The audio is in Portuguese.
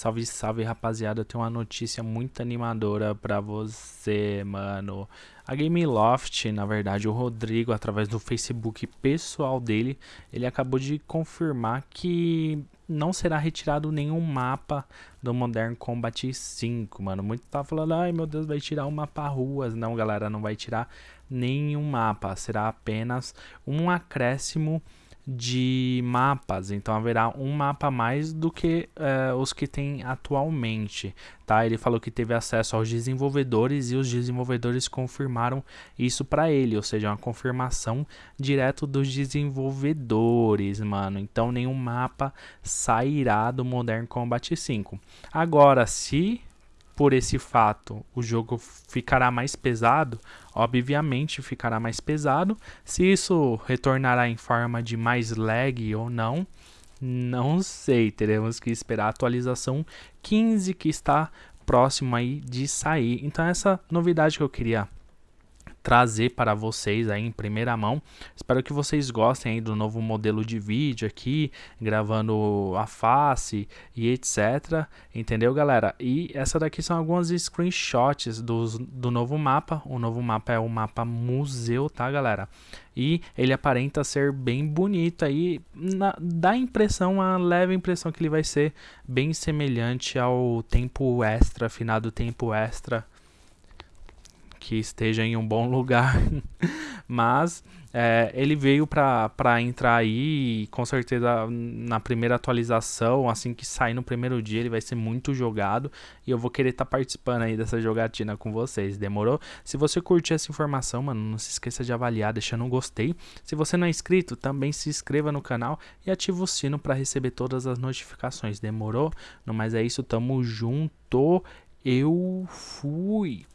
Salve, salve rapaziada, eu tenho uma notícia muito animadora pra você, mano. A Game Loft, na verdade, o Rodrigo, através do Facebook pessoal dele, ele acabou de confirmar que não será retirado nenhum mapa do Modern Combat 5, mano. Muito tá falando, ai meu Deus, vai tirar o mapa ruas. Não, galera, não vai tirar nenhum mapa. Será apenas um acréscimo de mapas, então haverá um mapa a mais do que uh, os que tem atualmente, tá? Ele falou que teve acesso aos desenvolvedores e os desenvolvedores confirmaram isso para ele, ou seja, uma confirmação direto dos desenvolvedores, mano. Então nenhum mapa sairá do Modern Combat 5. Agora, se por esse fato o jogo ficará mais pesado, obviamente ficará mais pesado. Se isso retornará em forma de mais lag ou não, não sei. Teremos que esperar a atualização 15 que está próximo aí de sair. Então essa novidade que eu queria trazer para vocês aí em primeira mão. Espero que vocês gostem aí do novo modelo de vídeo aqui, gravando a face e etc. Entendeu, galera? E essa daqui são algumas screenshots do, do novo mapa. O novo mapa é o mapa museu, tá, galera? E ele aparenta ser bem bonito aí, na, dá a impressão, a leve impressão que ele vai ser bem semelhante ao tempo extra, final do tempo extra que esteja em um bom lugar, mas é, ele veio para entrar aí com certeza na primeira atualização, assim que sair no primeiro dia, ele vai ser muito jogado e eu vou querer estar tá participando aí dessa jogatina com vocês, demorou? Se você curtiu essa informação, mano, não se esqueça de avaliar, deixando um gostei. Se você não é inscrito, também se inscreva no canal e ative o sino para receber todas as notificações, demorou? No mais é isso, tamo junto, eu fui!